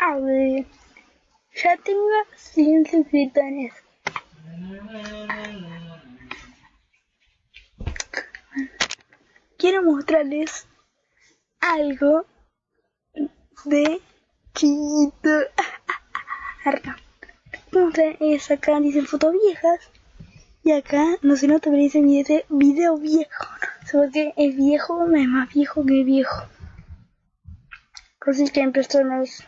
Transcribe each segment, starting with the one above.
A ver, ya tengo 100 suscriptores. Quiero mostrarles algo de chiquito. Mostrar es acá dicen fotos viejas. Y acá no se nota, pero dice video, video viejo. Solo que es viejo, es más viejo que viejo. Así que en personas.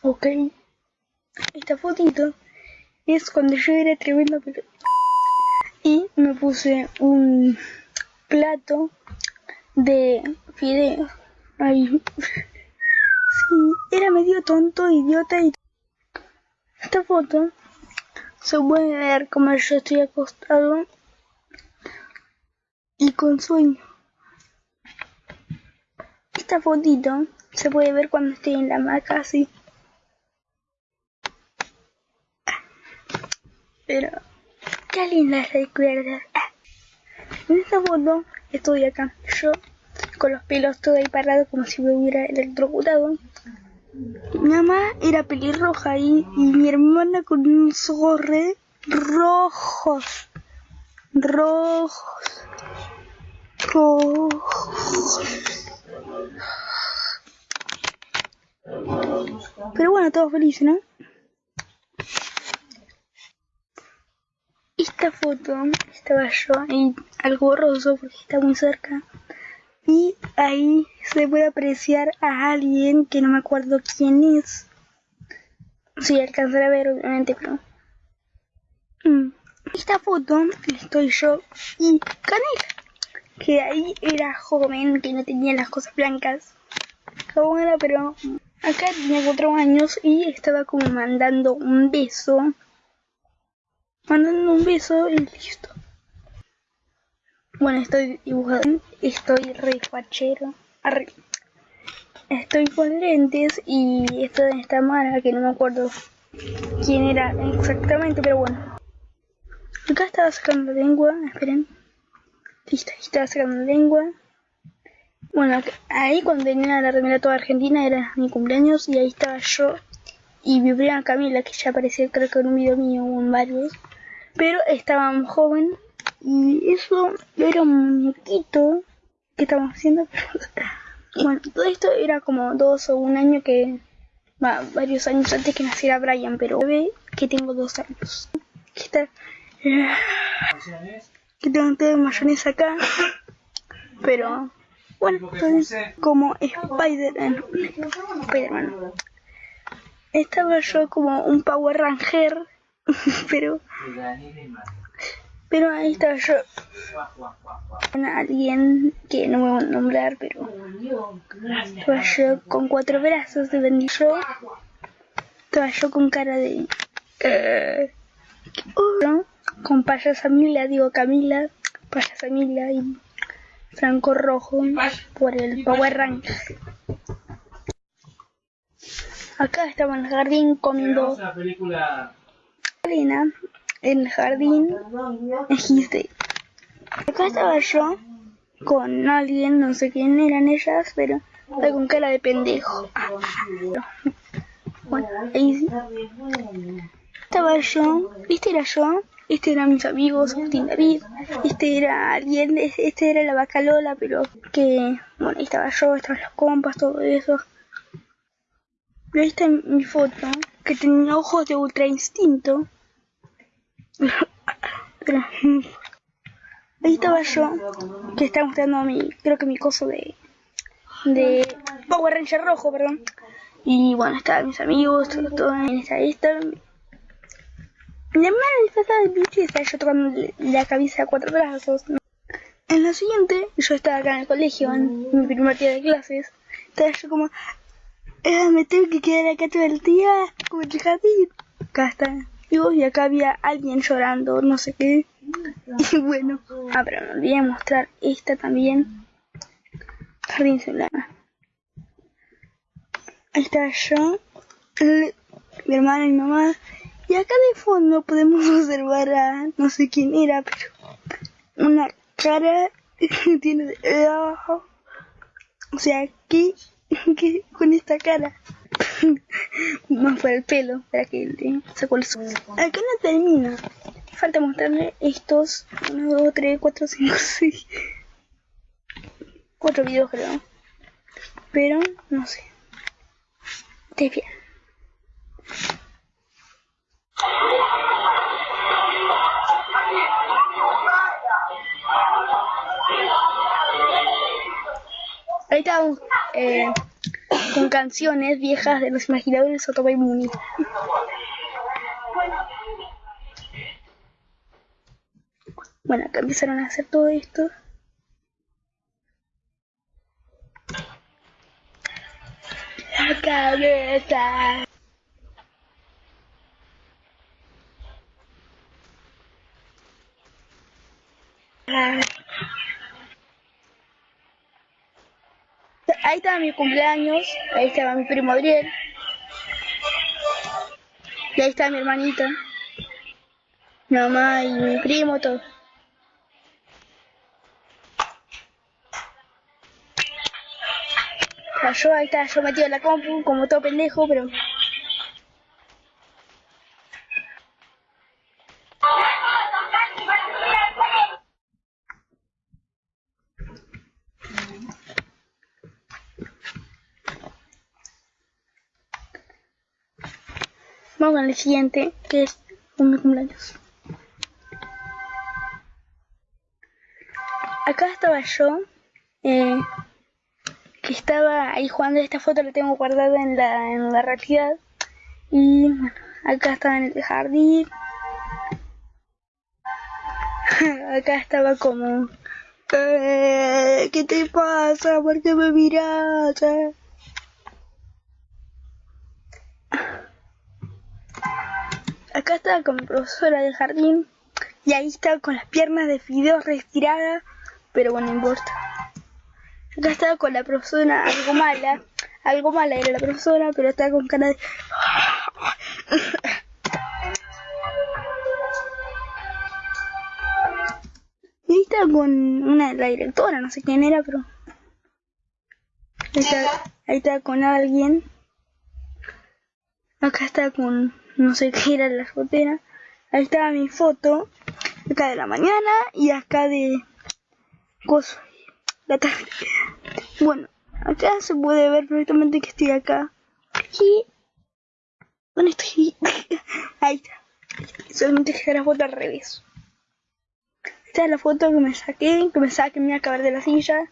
Ok. Esta fotito es cuando yo era tremenda Y me puse un plato de fideos. Ahí. Sí, era medio tonto, idiota y... Esta foto se puede ver como yo estoy acostado y con sueño. Esta fotito se puede ver cuando estoy en la hamaca así. Pero, qué lindas recuerdas. En esta foto estoy acá, yo con los pelos todo ahí parados como si me hubiera electrocutado. Mi mamá era pelirroja y, y mi hermana con unos ojos re rojos. Rojos. Rojos. Pero bueno, todos felices, ¿no? Esta foto estaba yo ahí algo borroso porque está muy cerca. Y ahí se puede apreciar a alguien que no me acuerdo quién es. Si alcanzar a ver, obviamente, pero. Mm. Esta foto estoy yo y Canela, que ahí era joven, que no tenía las cosas blancas. Joven era, pero acá tenía cuatro años y estaba como mandando un beso. Mandando un beso y listo. Bueno, estoy dibujando, estoy re fachero. Arre. Estoy con lentes y estoy en esta mara que no me acuerdo quién era exactamente, pero bueno. Acá estaba sacando lengua, esperen. Listo, estaba sacando lengua. Bueno, ahí cuando tenía la remera toda argentina era mi cumpleaños y ahí estaba yo y mi prima Camila, que ya apareció creo que en un video mío o en varios. Pero estaba joven y eso era un muñequito que estábamos haciendo. bueno, todo esto era como dos o un año que... Va, varios años antes que naciera Brian, pero ve que tengo dos años. Que está... Que tengo todo mayonesa acá. Pero... Bueno, entonces, como Spider-Man. Spider-Man. Estaba yo como un Power Ranger. pero... Pero ahí estaba yo. Alguien que no me voy a nombrar, pero. Estaba yo con cuatro brazos de bendición. Estaba yo con cara de. Eh, ¿no? Con payasa Mila, digo Camila. Payasa Mila y Franco Rojo por el Power Rank. Acá estaba en el jardín comiendo. Arena el jardín dijiste acá estaba yo con alguien no sé quién eran ellas pero con cara de pendejo. Bueno estaba yo este era yo este eran mis amigos Agustín David este era alguien este era la vaca Lola pero que bueno ahí estaba yo estaban los compas todo eso. Pero ahí está mi foto que tenía ojos de ultra instinto ahí estaba yo, que estaba mostrando mi, creo que mi coso de, de Power Ranger rojo, perdón. Y bueno, estaban mis amigos, todo, todo en esta esta. La hermana disfrazada de princesa, yo tocando la cabeza a cuatro brazos. En la siguiente, yo estaba acá en el colegio, en mi primer día de clases. Estaba yo como, eh, me tengo que quedar acá todo el día, como el jardín. Acá está y acá había alguien llorando, no sé qué. Y bueno, ah, pero me olvidé mostrar esta también. Jardín celular. Ahí está yo, mi hermana y mi mamá. Y acá de fondo podemos observar a no sé quién era, pero una cara que tiene. O sea, ¿qué, qué con esta cara? Más para el pelo, para que le sacó el zoom. Acá no termina. Falta mostrarle estos 1, 2, 3, 4, 5, 6. 4 videos creo. Pero no sé. Ustedes bien. Ahí estamos eh, con canciones viejas de los imaginadores Otoba y Muni. Bueno, acá empezaron a hacer todo esto. La cabeza. Ahí estaba mi cumpleaños, ahí estaba mi primo Adriel. Y ahí está mi hermanita, mi mamá y mi primo, todo. Yo ahí estaba yo metido en la compu, como todo pendejo, pero... El siguiente, que es mi cumpleaños. Acá estaba yo, eh, que estaba ahí jugando. Esta foto la tengo guardada en la, en la realidad. Y bueno, acá estaba en el jardín. acá estaba como... "Eh, ¿Qué te pasa? ¿Por qué me miras? eh?". Acá estaba con mi profesora del jardín y ahí estaba con las piernas de fideos retiradas, pero bueno, no importa. Acá estaba con la profesora algo mala, algo mala era la profesora, pero estaba con cara de... Y ahí estaba con una la directora, no sé quién era, pero... Ahí estaba, ahí estaba con alguien. Acá está con no sé qué era la fotera. Ahí estaba mi foto. Acá de la mañana y acá de coso. La tarde. Bueno, acá se puede ver perfectamente que estoy acá. Y ¿Dónde estoy? Ahí está. Solamente que la foto al revés. Esta es la foto que me saqué, que me que me iba a acabar de la silla.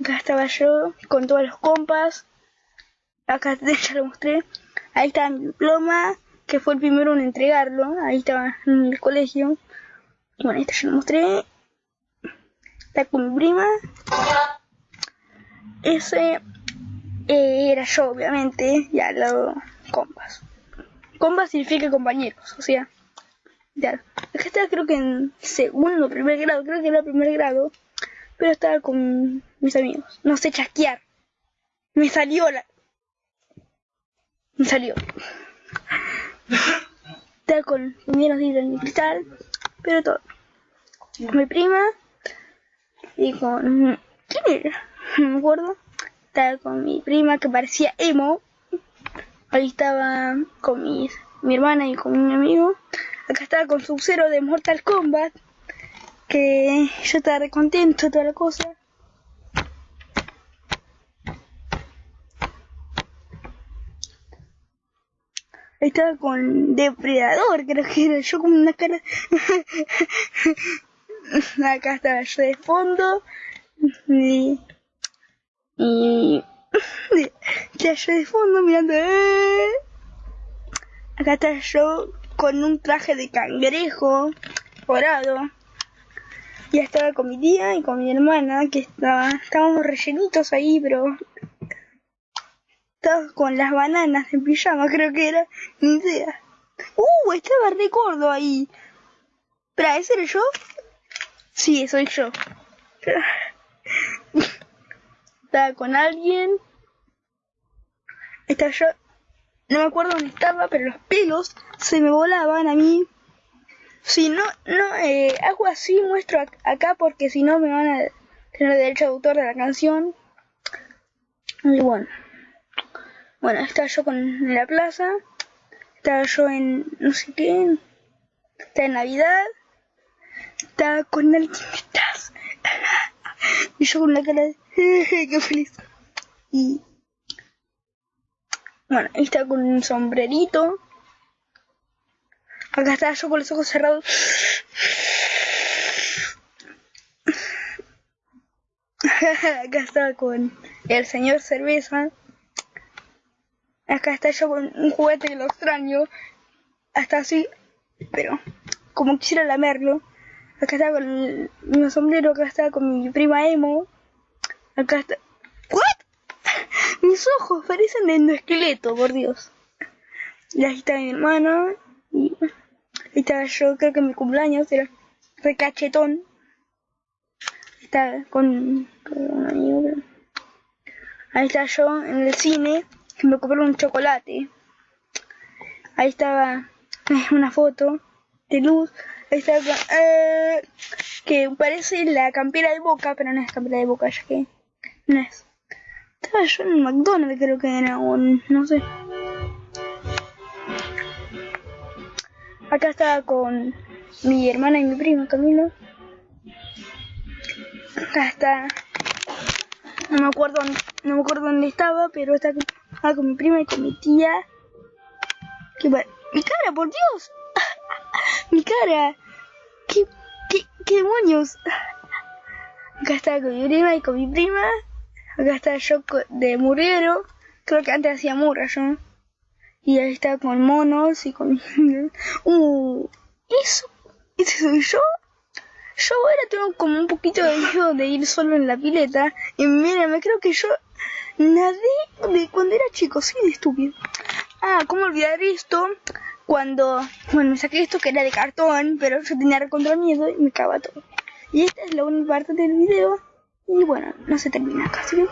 Acá estaba yo con todos los compas. Acá ya lo mostré. Ahí está mi diploma, que fue el primero en entregarlo. Ahí estaba en el colegio. Bueno, este ya lo mostré. Está con mi prima. Ese eh, era yo, obviamente, y al lado compas. Compas significa compañeros, o sea, ya. Acá estaba creo que en segundo, primer grado, creo que era primer grado, pero estaba con mis amigos. No sé chasquear. Me salió la... Me salió. Estaba con menos en mi cristal, pero todo. Mi prima y con... ¿Quién era? No me acuerdo. Estaba con mi prima que parecía emo. Ahí estaba con mis, mi hermana y con mi amigo. Acá estaba con su cero de Mortal Kombat. Que yo estaba re contento, toda la cosa. Estaba con Depredador, creo que era yo con una cara. Acá estaba yo de fondo. Y. Y. Ya yo de fondo mirando. ¡eh! Acá está yo con un traje de cangrejo dorado. Y estaba con mi tía y con mi hermana, que estaba, estábamos rellenitos ahí, pero estaba con las bananas en pijama, creo que era, ni idea. Uh, estaba recuerdo ahí. Espera, ¿ese era yo? Sí, soy yo. Estaba con alguien. estaba yo, no me acuerdo dónde estaba, pero los pelos se me volaban a mí. Si no, no, eh, hago así, muestro ac- acá porque si no me van a tener derecho de autor de la canción. Y bueno. Bueno, estaba yo con, en la plaza, estaba yo en no sé qué, estaba en Navidad, estaba con alguien detrás. y yo con una cara de qué feliz. Y bueno, ahí estaba con un sombrerito. Acá estaba yo con los ojos cerrados. Acá estaba con el señor cerveza. Acá está yo con un juguete que lo extraño. Hasta así, pero como quisiera lamerlo. Acá estaba con el, mi sombrero, acá estaba con mi prima Emo. Acá está. ¿What? Mis ojos parecen de endoesqueleto, por Dios. Y ahí está mi hermano. Y ahí estaba yo, creo que en mi cumpleaños era recachetón. Estaba con, con un amigo. Ahí está yo en el cine, me compré un chocolate. Ahí estaba eh, una foto de luz. Ahí estaba eh, que parece la campera de boca, pero no es campera de boca, ya que no es. Estaba yo en McDonald's, creo que era un. no sé. Acá estaba con mi hermana y mi primo Camilo. Acá está. No me acuerdo, no me acuerdo dónde estaba, pero está estaba con mi prima y con mi tía. ¿Qué pa- ¡Mi cara, por Dios! ¡Mi cara! ¿Qué, qué, qué demonios? Acá estaba con mi prima y con mi prima. Acá está yo de murguero. Creo que antes hacía murra yo. Y ahí está con monos y con... ¡Uh! ¿Eso? ¿Ese soy yo? Yo ahora tengo como un poquito de miedo de ir solo en la pileta. Y mira, me creo que yo nadé de cuando era chico, sí, de estúpido. Ah, ¿cómo olvidar esto? Cuando, bueno, me saqué esto que era de cartón, pero yo tenía recontra miedo y me cagaba todo. Y esta es la única parte del video. Y bueno, no se termina acá, ¿sí?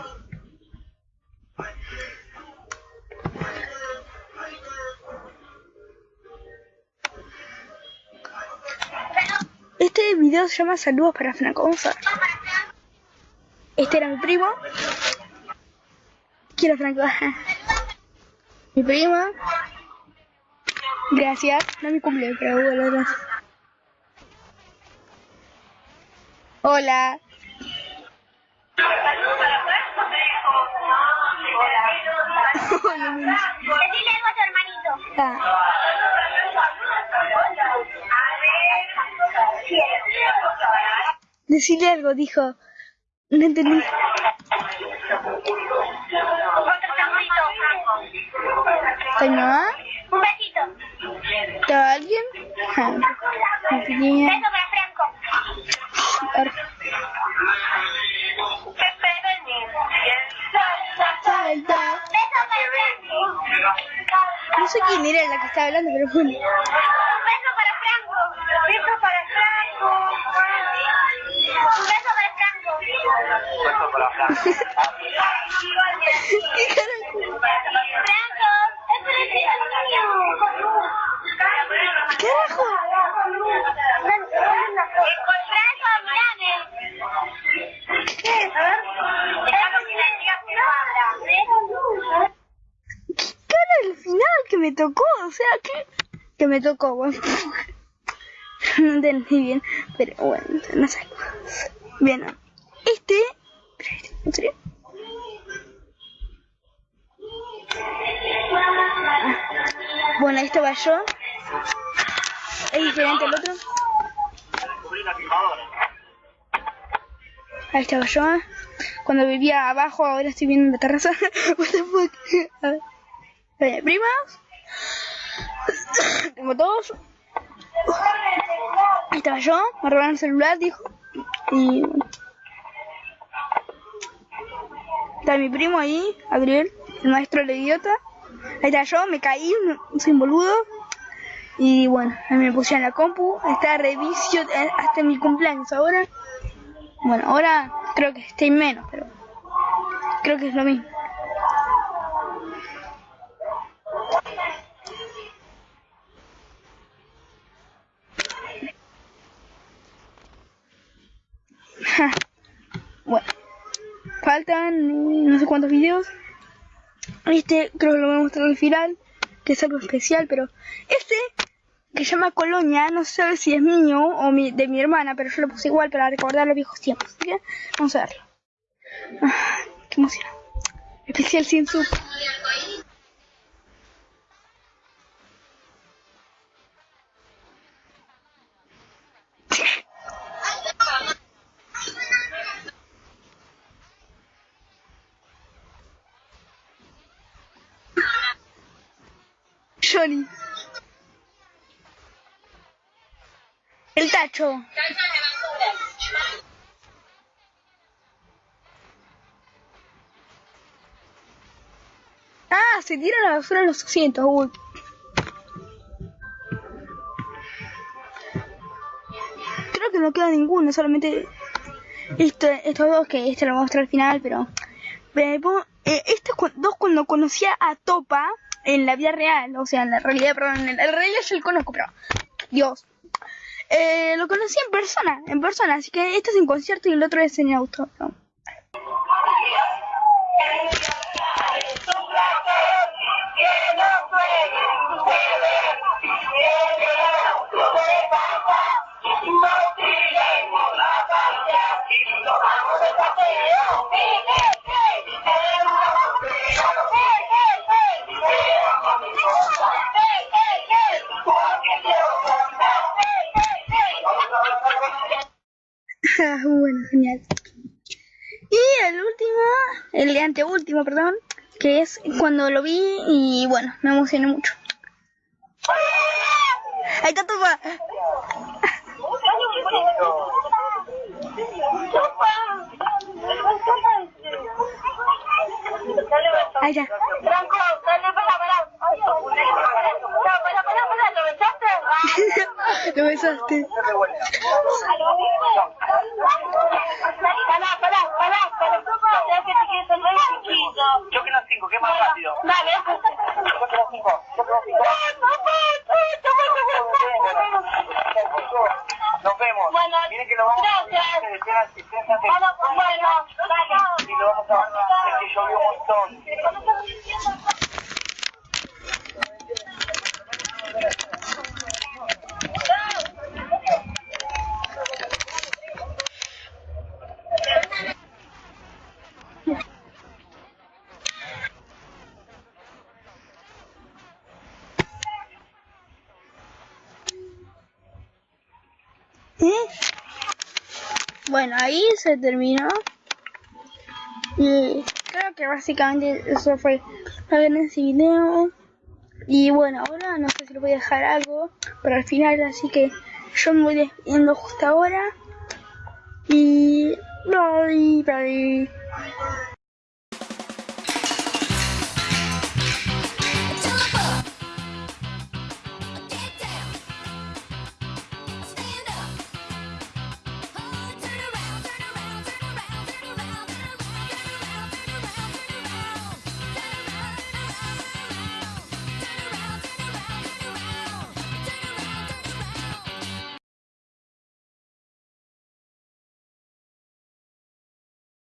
Este video se llama Saludos para Franco. Ver. Este era mi primo. Quiero Franco. mi prima. Gracias. No mi cumpleaños, pero bueno. Hola. Hola, mi- Decirle algo a tu hermanito. Ah, decirle algo, dijo. No entendí. Otro saludito. ¿Con mi mamá? Un besito. ¿Estaba alguien? Ah, mi pequeña. Beso para Franco. Ar- Salta. Beso para Franco. No sé quién era la que estaba hablando, pero bueno. Un beso para Franco. Beso para Franco. Un beso para Franco. ¿Qué carajo? Franco, es para ti, niño. ¿Carajo? Franco, mirame. A ver. Estamos silenciosos. ¿Qué cara al final que me tocó? O sea, que que tocó, bueno. No entendí bien, pero bueno, no sé. Bien, este... este. Bueno, ahí estaba yo. Es diferente al otro. Ahí estaba yo. Cuando vivía abajo, ahora estoy viendo en la terraza. What the fuck? A ver. Oye, primas. Tengo todos. Ahí estaba yo. Me robaron el celular, dijo. Y. Está mi primo ahí, Gabriel, el maestro del idiota. Ahí está yo, me caí, soy boludo. Y bueno, ahí me puse en la compu. Está revisio eh, hasta mi cumpleaños ahora. Bueno, ahora creo que estoy menos, pero creo que es lo mismo. Faltan no sé cuántos videos. Este creo que lo voy a mostrar al final, que es algo especial, pero este que se llama Colonia, no sé si es mío o mi, de mi hermana, pero yo lo puse igual para recordar los viejos tiempos. Vamos a verlo. Ah, qué emoción. Especial sin sub. Johnny. El tacho. Ah, se tira la basura los asientos. Uy. Creo que no queda ninguno, solamente este, estos dos que este lo mostrar al final, pero eh, estos dos cuando conocía a Topa en la vida real, o sea, en la realidad, perdón, en la realidad yo lo conozco, pero Dios. Eh, lo conocí en persona, en persona, así que este es en concierto y el otro es en auto. ¿no? Cuando lo vi y bueno, me emocioné mucho. Ahí está Topa. Ahí está. Franco, dale, para, para, para, ¿lo besaste? Lo besaste. Pará, pará, pará, pará. Ya que te quieres salvar chiquito. Yo que las 5, ¿qué más rápido? Dale. Yo que las 5, yo que las 5. Nos vemos. Bueno, Miren que lo vamos a gracias. hacer. Espera, espera, Bueno, bueno, Y lo vamos a Es que llovió un montón. ¿Eh? Bueno, ahí se terminó. Y creo que básicamente eso fue en ese video. Y bueno, ahora no sé si le voy a dejar algo para el final, así que yo me voy despidiendo justo ahora. Y bye, bye.